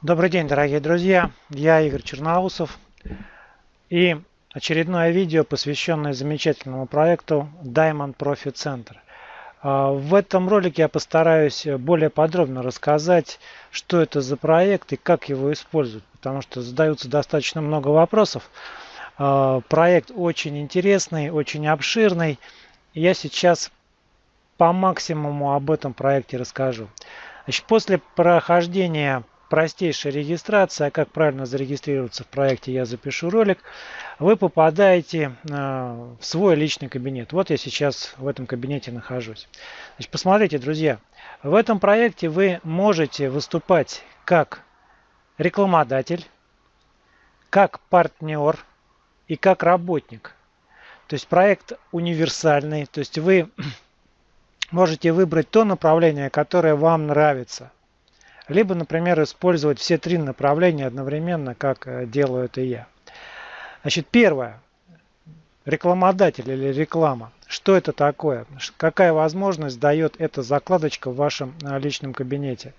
Добрый день, дорогие друзья! Я Игорь Черноусов и очередное видео, посвященное замечательному проекту Diamond Profit Center. А, в этом ролике я постараюсь более подробно рассказать, что это за проект и как его использовать, потому что задаются достаточно много вопросов. А, проект очень интересный, очень обширный. Я сейчас по максимуму об этом проекте расскажу. Значит, после прохождения простейшая регистрация, как правильно зарегистрироваться в проекте, я запишу ролик, вы попадаете э, в свой личный кабинет. Вот я сейчас в этом кабинете нахожусь. Значит, посмотрите, друзья, в этом проекте вы можете выступать как рекламодатель, как партнер и как работник. То есть проект универсальный, то есть вы можете выбрать то направление, которое вам нравится – либо, например, использовать все три направления одновременно, как э, делаю это я. Значит, первое. Рекламодатель или реклама. Что это такое? Какая возможность дает эта закладочка в вашем э, личном кабинете?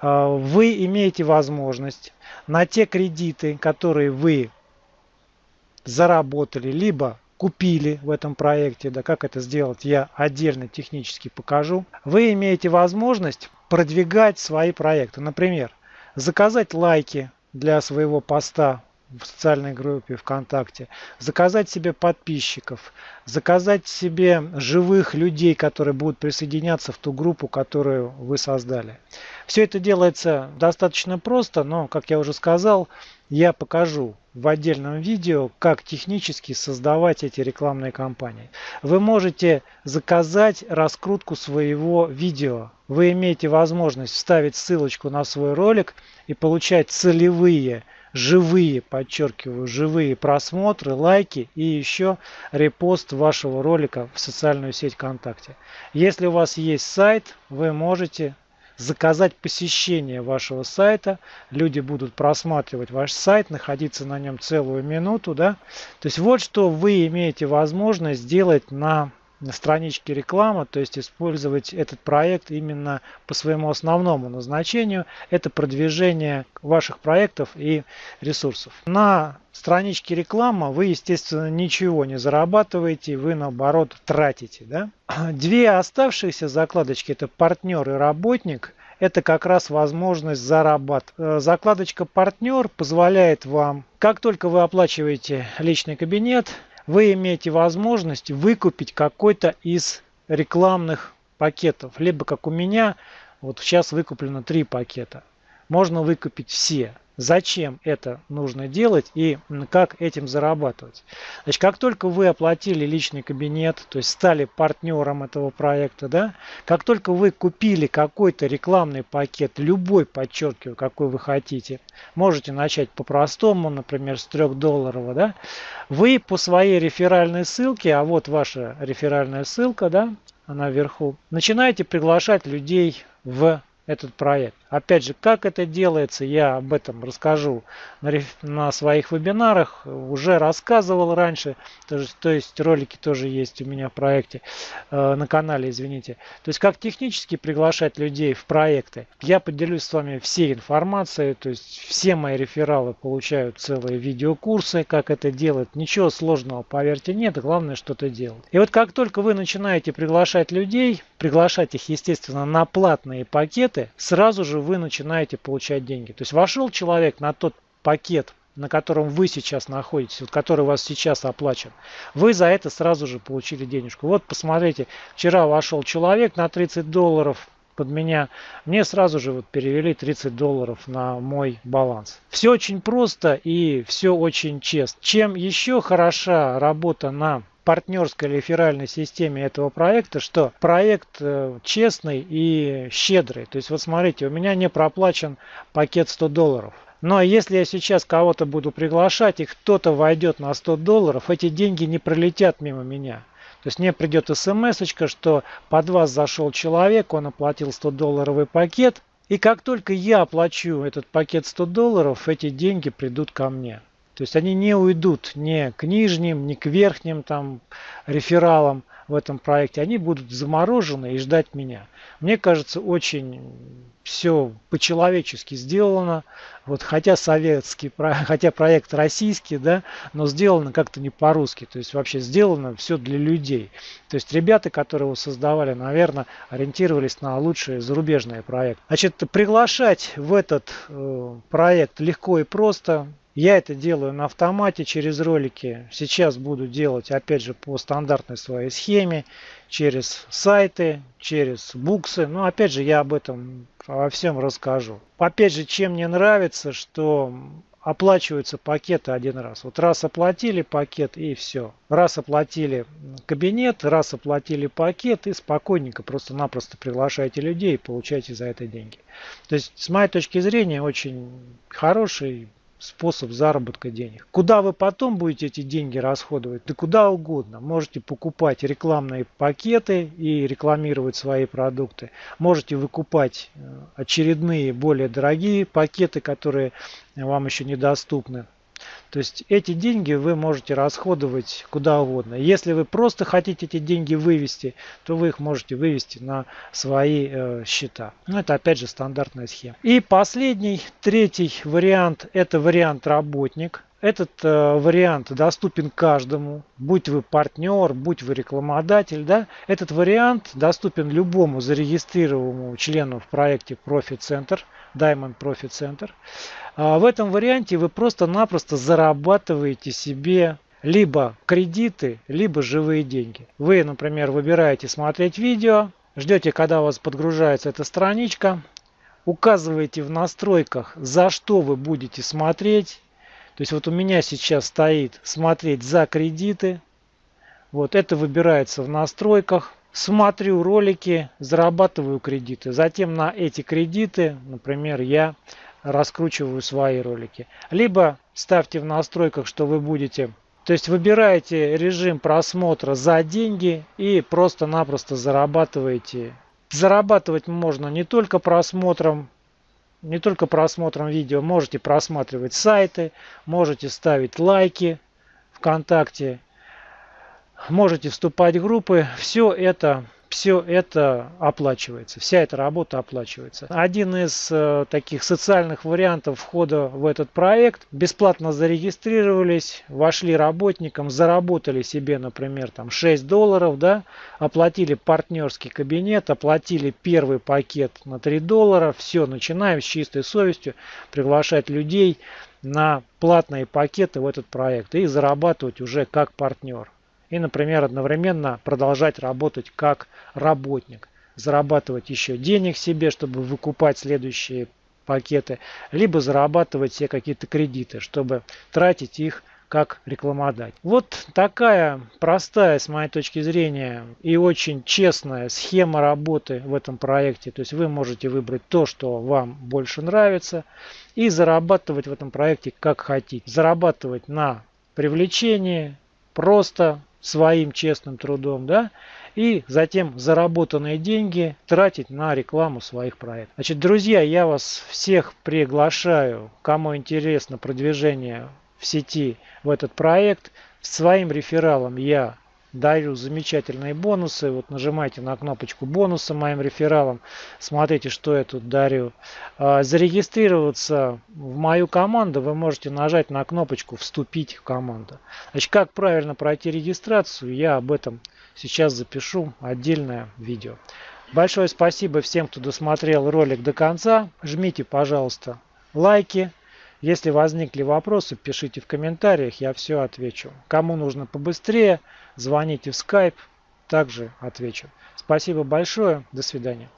Э, вы имеете возможность на те кредиты, которые вы заработали, либо купили в этом проекте, да как это сделать, я отдельно технически покажу. Вы имеете возможность продвигать свои проекты. Например, заказать лайки для своего поста в социальной группе ВКонтакте, заказать себе подписчиков, заказать себе живых людей, которые будут присоединяться в ту группу, которую вы создали. Все это делается достаточно просто, но, как я уже сказал, я покажу в отдельном видео, как технически создавать эти рекламные кампании. Вы можете заказать раскрутку своего видео. Вы имеете возможность вставить ссылочку на свой ролик и получать целевые живые, подчеркиваю, живые просмотры, лайки и еще репост вашего ролика в социальную сеть ВКонтакте. Если у вас есть сайт, вы можете заказать посещение вашего сайта. Люди будут просматривать ваш сайт, находиться на нем целую минуту. Да? То есть вот что вы имеете возможность сделать на страничке реклама, то есть использовать этот проект именно по своему основному назначению, это продвижение ваших проектов и ресурсов. На страничке реклама вы, естественно, ничего не зарабатываете, вы наоборот тратите. Да? Две оставшиеся закладочки, это партнер и работник, это как раз возможность зарабатывать. Э, закладочка партнер позволяет вам, как только вы оплачиваете личный кабинет, вы имеете возможность выкупить какой-то из рекламных пакетов. Либо как у меня, вот сейчас выкуплено три пакета. Можно выкупить все. Зачем это нужно делать и как этим зарабатывать. Значит, как только вы оплатили личный кабинет, то есть стали партнером этого проекта, да, как только вы купили какой-то рекламный пакет, любой, подчеркиваю, какой вы хотите, можете начать по-простому, например, с 3 долларов, да, вы по своей реферальной ссылке, а вот ваша реферальная ссылка, да, она вверху, начинаете приглашать людей в этот проект. Опять же, как это делается, я об этом расскажу на, своих вебинарах. Уже рассказывал раньше, то есть, то есть ролики тоже есть у меня в проекте, э, на канале, извините. То есть как технически приглашать людей в проекты. Я поделюсь с вами всей информацией, то есть все мои рефералы получают целые видеокурсы, как это делать. Ничего сложного, поверьте, нет, главное что-то делать. И вот как только вы начинаете приглашать людей, приглашать их, естественно, на платные пакеты, сразу же вы начинаете получать деньги. То есть вошел человек на тот пакет, на котором вы сейчас находитесь, вот который у вас сейчас оплачен, вы за это сразу же получили денежку. Вот посмотрите, вчера вошел человек на 30 долларов под меня, мне сразу же вот перевели 30 долларов на мой баланс. Все очень просто и все очень честно. Чем еще хороша работа на партнерской реферальной системе этого проекта, что проект э, честный и щедрый. То есть вот смотрите, у меня не проплачен пакет 100 долларов. Но если я сейчас кого-то буду приглашать и кто-то войдет на 100 долларов, эти деньги не пролетят мимо меня. То есть мне придет смс, что под вас зашел человек, он оплатил 100 долларовый пакет. И как только я оплачу этот пакет 100 долларов, эти деньги придут ко мне. То есть они не уйдут ни к нижним, ни к верхним там рефералам в этом проекте. Они будут заморожены и ждать меня. Мне кажется, очень все по-человечески сделано. Вот хотя советский, хотя проект российский, да, но сделано как-то не по-русски. То есть вообще сделано все для людей. То есть ребята, которые его создавали, наверное, ориентировались на лучшие зарубежные проекты. Значит, приглашать в этот э, проект легко и просто. Я это делаю на автомате через ролики. Сейчас буду делать опять же по стандартной своей схеме. Через сайты, через буксы. Но опять же я об этом во всем расскажу. Опять же, чем мне нравится, что оплачиваются пакеты один раз. Вот раз оплатили пакет и все. Раз оплатили кабинет, раз оплатили пакет и спокойненько просто-напросто приглашаете людей и получаете за это деньги. То есть, с моей точки зрения, очень хороший способ заработка денег. Куда вы потом будете эти деньги расходовать? Да куда угодно. Можете покупать рекламные пакеты и рекламировать свои продукты. Можете выкупать э, очередные более дорогие пакеты, которые вам еще недоступны. То есть эти деньги вы можете расходовать куда угодно. Если вы просто хотите эти деньги вывести, то вы их можете вывести на свои э, счета. Ну, это опять же стандартная схема. И последний, третий вариант, это вариант работник. Этот э, вариант доступен каждому, будь вы партнер, будь вы рекламодатель. Да? Этот вариант доступен любому зарегистрированному члену в проекте Profit Center, Diamond Profit Center. А в этом варианте вы просто-напросто зарабатываете себе либо кредиты, либо живые деньги. Вы, например, выбираете смотреть видео, ждете, когда у вас подгружается эта страничка, указываете в настройках, за что вы будете смотреть. То есть вот у меня сейчас стоит смотреть за кредиты. Вот это выбирается в настройках. Смотрю ролики, зарабатываю кредиты. Затем на эти кредиты, например, я раскручиваю свои ролики. Либо ставьте в настройках, что вы будете... То есть выбираете режим просмотра за деньги и просто-напросто зарабатываете. Зарабатывать можно не только просмотром, не только просмотром видео, можете просматривать сайты, можете ставить лайки ВКонтакте, можете вступать в группы. Все это все это оплачивается, вся эта работа оплачивается. Один из э, таких социальных вариантов входа в этот проект. Бесплатно зарегистрировались, вошли работникам, заработали себе, например, там 6 долларов, да, оплатили партнерский кабинет, оплатили первый пакет на 3 доллара. Все, начинаем с чистой совестью приглашать людей на платные пакеты в этот проект и зарабатывать уже как партнер и, например, одновременно продолжать работать как работник, зарабатывать еще денег себе, чтобы выкупать следующие пакеты, либо зарабатывать себе какие-то кредиты, чтобы тратить их как рекламодать. Вот такая простая, с моей точки зрения, и очень честная схема работы в этом проекте. То есть вы можете выбрать то, что вам больше нравится, и зарабатывать в этом проекте как хотите. Зарабатывать на привлечении, просто своим честным трудом, да, и затем заработанные деньги тратить на рекламу своих проектов. Значит, друзья, я вас всех приглашаю, кому интересно продвижение в сети в этот проект. Своим рефералом я даю замечательные бонусы. Вот нажимайте на кнопочку бонуса моим рефералом. Смотрите, что я тут дарю. А, зарегистрироваться в мою команду вы можете нажать на кнопочку «Вступить в команду». Значит, как правильно пройти регистрацию, я об этом сейчас запишу отдельное видео. Большое спасибо всем, кто досмотрел ролик до конца. Жмите, пожалуйста, лайки. Если возникли вопросы, пишите в комментариях, я все отвечу. Кому нужно побыстрее, звоните в Skype, также отвечу. Спасибо большое, до свидания.